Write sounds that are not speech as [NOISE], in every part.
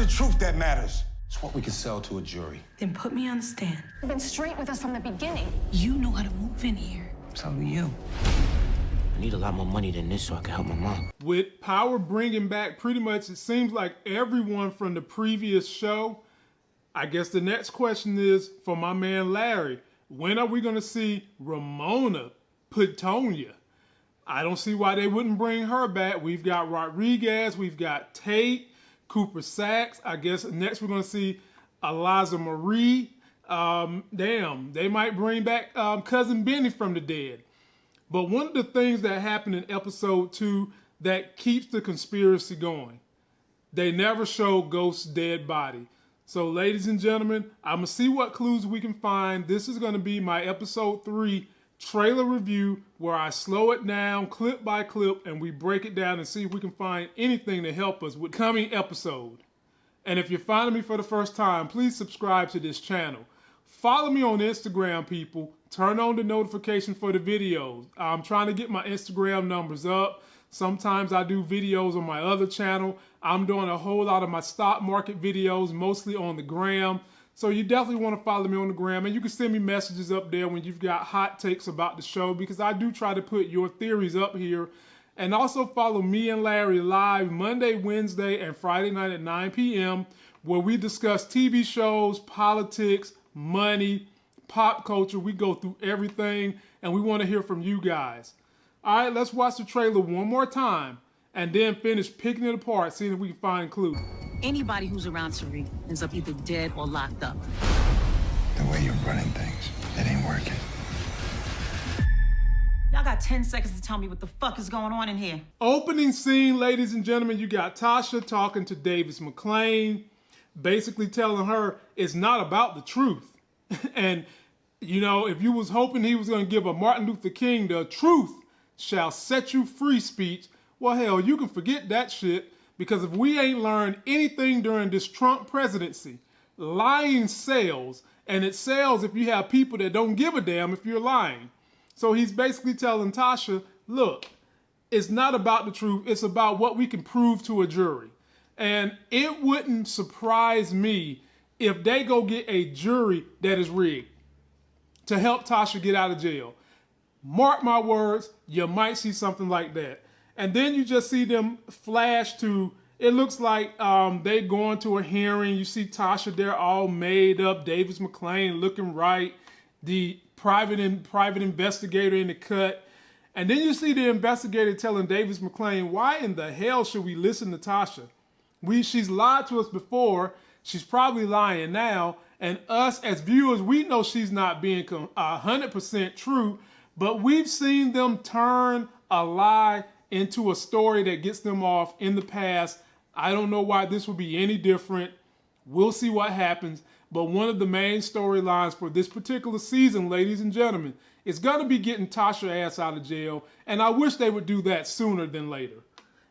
the truth that matters. It's what we can sell to a jury. Then put me on the stand. You've been straight with us from the beginning. You know how to move in here. So do you. I need a lot more money than this so I can help my mom. With Power bringing back pretty much, it seems like everyone from the previous show. I guess the next question is for my man Larry. When are we going to see Ramona Petunia? I don't see why they wouldn't bring her back. We've got Rodriguez, we've got Tate, Cooper Saxe. I guess next we're going to see Eliza Marie. Um, damn, they might bring back um, Cousin Benny from the dead. But one of the things that happened in episode two that keeps the conspiracy going, they never show Ghost's dead body. So, ladies and gentlemen, I'm gonna see what clues we can find. This is gonna be my episode three trailer review where I slow it down clip by clip and we break it down and see if we can find anything to help us with coming episode. And if you're finding me for the first time, please subscribe to this channel. Follow me on Instagram, people. Turn on the notification for the videos. I'm trying to get my Instagram numbers up. Sometimes I do videos on my other channel. I'm doing a whole lot of my stock market videos, mostly on the gram. So you definitely want to follow me on the gram and you can send me messages up there when you've got hot takes about the show because I do try to put your theories up here. And also follow me and Larry live Monday, Wednesday, and Friday night at 9 p.m. where we discuss TV shows, politics, money, pop culture. We go through everything and we want to hear from you guys. All right, let's watch the trailer one more time and then finish picking it apart, seeing if we can find clues. Anybody who's around Tariq ends up either dead or locked up. The way you're running things, it ain't working. Y'all got 10 seconds to tell me what the fuck is going on in here. Opening scene, ladies and gentlemen, you got Tasha talking to Davis MacLean, basically telling her it's not about the truth. [LAUGHS] and you know, if you was hoping he was going to give a Martin Luther King the truth shall set you free speech, well, hell, you can forget that shit because if we ain't learned anything during this Trump presidency, lying sells, and it sells if you have people that don't give a damn if you're lying. So he's basically telling Tasha, look, it's not about the truth, it's about what we can prove to a jury. And it wouldn't surprise me if they go get a jury that is rigged to help Tasha get out of jail. Mark my words, you might see something like that. And then you just see them flash to, it looks like um, they going to a hearing. You see Tasha there all made up, Davis MacLean looking right, the private and private investigator in the cut. And then you see the investigator telling Davis MacLean, why in the hell should we listen to Tasha? We, she's lied to us before. She's probably lying now. And us as viewers, we know she's not being 100% true, but we've seen them turn a lie into a story that gets them off in the past. I don't know why this would be any different. We'll see what happens. But one of the main storylines for this particular season, ladies and gentlemen, is going to be getting Tasha ass out of jail. And I wish they would do that sooner than later.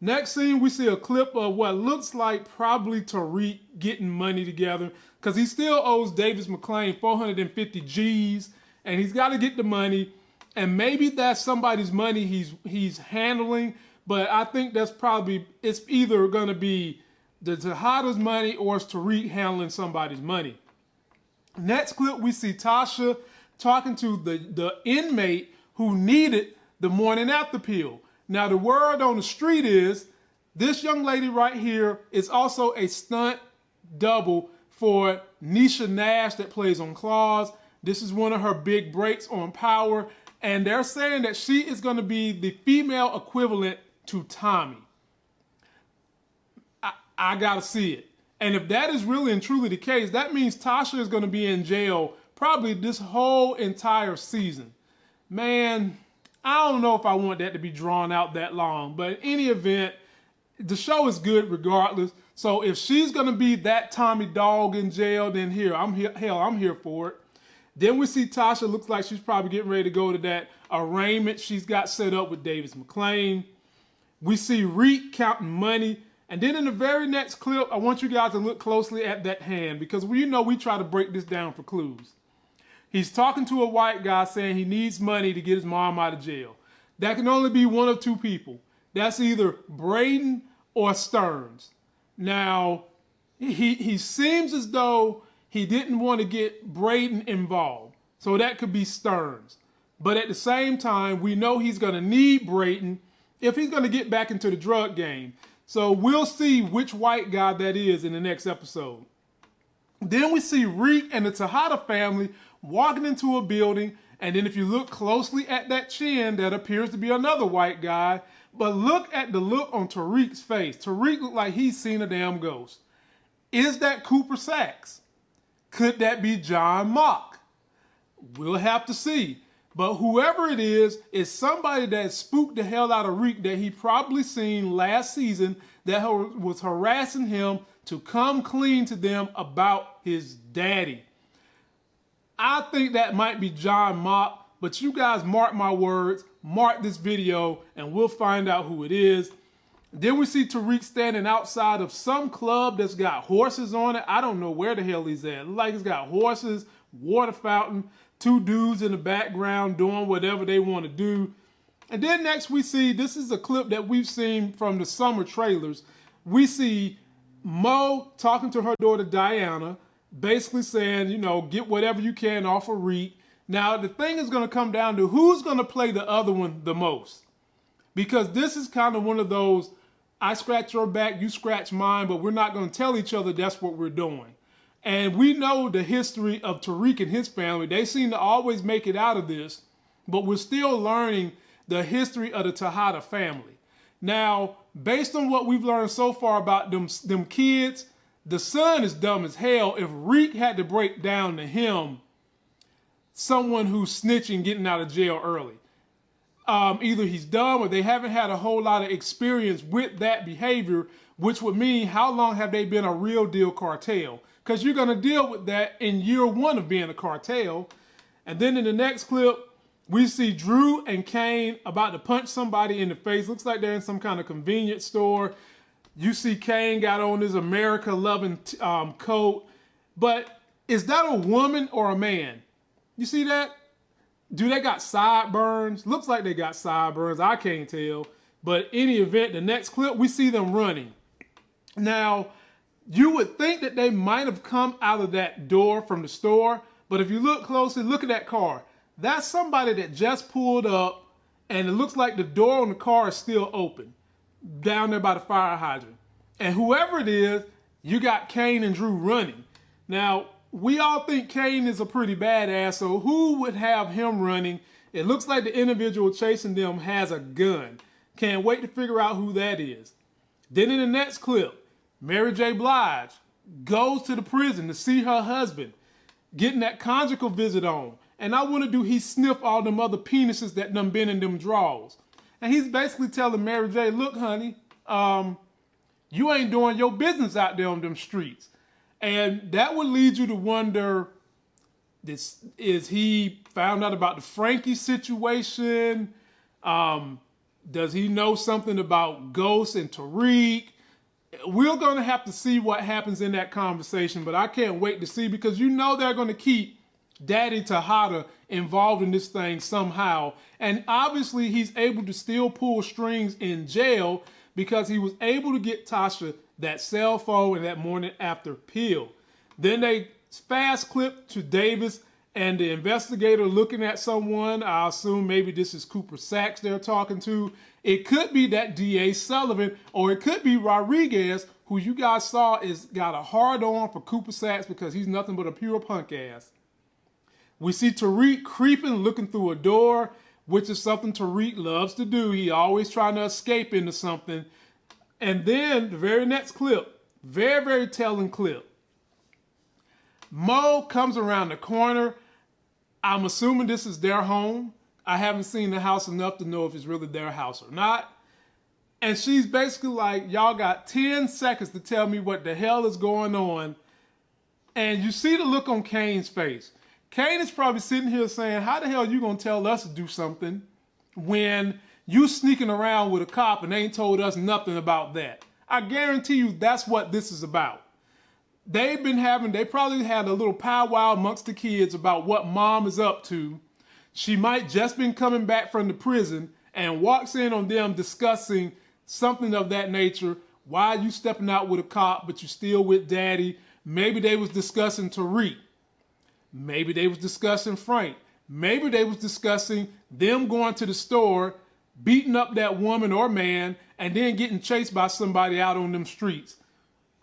Next scene, we see a clip of what looks like probably Tariq getting money together because he still owes Davis MacLean 450 G's and he's got to get the money. And maybe that's somebody's money he's he's handling, but I think that's probably it's either going to be the Tejada's money or it's Tariq handling somebody's money. Next clip, we see Tasha talking to the, the inmate who needed the morning after pill. Now, the word on the street is this young lady right here is also a stunt double for Niecy Nash that plays on Claws. This is one of her big breaks on Power. And they're saying that she is going to be the female equivalent to Tommy. I, I got to see it. And if that is really and truly the case, that means Tasha is going to be in jail probably this whole entire season. Man, I don't know if I want that to be drawn out that long, but in any event, the show is good regardless. So if she's gonna be that Tommy dog in jail, then here I'm here. Hell, I'm here for it. Then we see Tasha looks like she's probably getting ready to go to that arraignment she's got set up with Davis MacLean. We see Reek counting money. And then in the very next clip, I want you guys to look closely at that hand because we know we try to break this down for clues. He's talking to a white guy saying he needs money to get his mom out of jail. That can only be one of two people. That's either Brayden or Stearns. Now, he he seems as though he didn't want to get Brayden involved. So that could be Stearns. But at the same time, we know he's going to need Brayden if he's going to get back into the drug game. So we'll see which white guy that is in the next episode. Then we see Reek and the Tejada family walking into a building. And then if you look closely at that chin, that appears to be another white guy. But look at the look on Tariq's face. Tariq looked like he's seen a damn ghost. Is that Cooper Saxe? Could that be John Mock? We'll have to see. But whoever it is, is somebody that spooked the hell out of Reek that he probably seen last season that was harassing him to come clean to them about his daddy. I think that might be John Mock, but you guys mark my words, mark this video, and we'll find out who it is. Then we see Tariq standing outside of some club that's got horses on it. I don't know where the hell he's at. like it's got horses, water fountain, two dudes in the background doing whatever they want to do. And then next we see, this is a clip that we've seen from the summer trailers. We see Mo talking to her daughter Diana, basically saying, you know, get whatever you can off of Reek. Now, the thing is going to come down to who's going to play the other one the most. Because this is kind of one of those, I scratch your back, you scratch mine, but we're not going to tell each other that's what we're doing. And we know the history of Tariq and his family. They seem to always make it out of this, but we're still learning the history of the Tejada family. Now, based on what we've learned so far about them, them kids, the son is dumb as hell. If Reek had to break down to him someone who's snitching getting out of jail early. Um, either he's dumb or they haven't had a whole lot of experience with that behavior, which would mean how long have they been a real deal cartel? Because you're going to deal with that in year one of being a cartel. And then in the next clip, we see Dru and Cane about to punch somebody in the face. Looks like they're in some kind of convenience store. You see Cane got on his America loving um, coat. But is that a woman or a man? You see that? Do they got sideburns? Looks like they got sideburns. I can't tell. But any event, the next clip, we see them running. Now, you would think that they might have come out of that door from the store. But if you look closely, look at that car. That's somebody that just pulled up and it looks like the door on the car is still open down there by the fire hydrant. And whoever it is, you got Cane and Dru running. Now, we all think Cane is a pretty badass, so who would have him running? It looks like the individual chasing them has a gun. Can't wait to figure out who that is. Then in the next clip, Mary J. Blige goes to the prison to see her husband, getting that conjugal visit on. And I to do he sniff all them other penises that done been in them drawers. And he's basically telling Mary J, look, honey, um, you ain't doing your business out there on them streets. And that would lead you to wonder, this is he found out about the Frankie situation? Um, does he know something about Ghost and Tariq? We're going to have to see what happens in that conversation, but I can't wait to see because you know they're going to keep Daddy Tejada involved in this thing somehow. And obviously, he's able to still pull strings in jail because he was able to get Tasha that cell phone and that morning after pill. Then they fast clip to Davis and the investigator looking at someone. I assume maybe this is Cooper Saxe they're talking to. It could be that DA Sullivan or it could be Rodriguez, who you guys saw is got a hard on for Cooper Saxe because he's nothing but a pure punk ass. We see Tariq creeping, looking through a door, which is something Tariq loves to do. He always trying to escape into something. And then the very next clip, very, very telling clip. Mo comes around the corner. I'm assuming this is their home. I haven't seen the house enough to know if it's really their house or not. And she's basically like, y'all got 10 seconds to tell me what the hell is going on. And you see the look on Cane's face. Cane is probably sitting here saying, how the hell are you going to tell us to do something when you sneaking around with a cop and they ain't told us nothing about that. I guarantee you that's what this is about. They've been having, they probably had a little powwow amongst the kids about what mom is up to. She might just been coming back from the prison and walks in on them discussing something of that nature Why you stepping out with a cop, but you still with daddy? Maybe they was discussing Tariq. Maybe they was discussing Frank. Maybe they was discussing them going to the store, beating up that woman or man, and then getting chased by somebody out on them streets.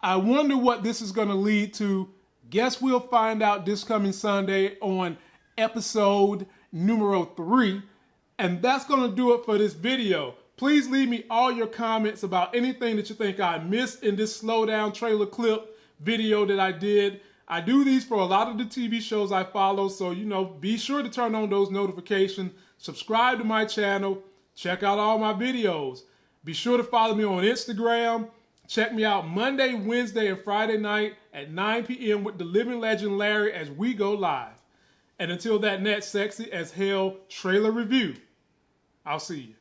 I wonder what this is going to lead to. Guess we'll find out this coming Sunday on episode numero three. And that's going to do it for this video. Please leave me all your comments about anything that you think I missed in this slowdown trailer clip video that I did. I do these for a lot of the TV shows I follow, so you know, be sure to turn on those notifications, subscribe to my channel, check out all my videos. Be sure to follow me on Instagram. Check me out Monday, Wednesday, and Friday night at 9 p.m. with the living legend Larry as we go live. And until that next sexy as hell trailer review, I'll see you.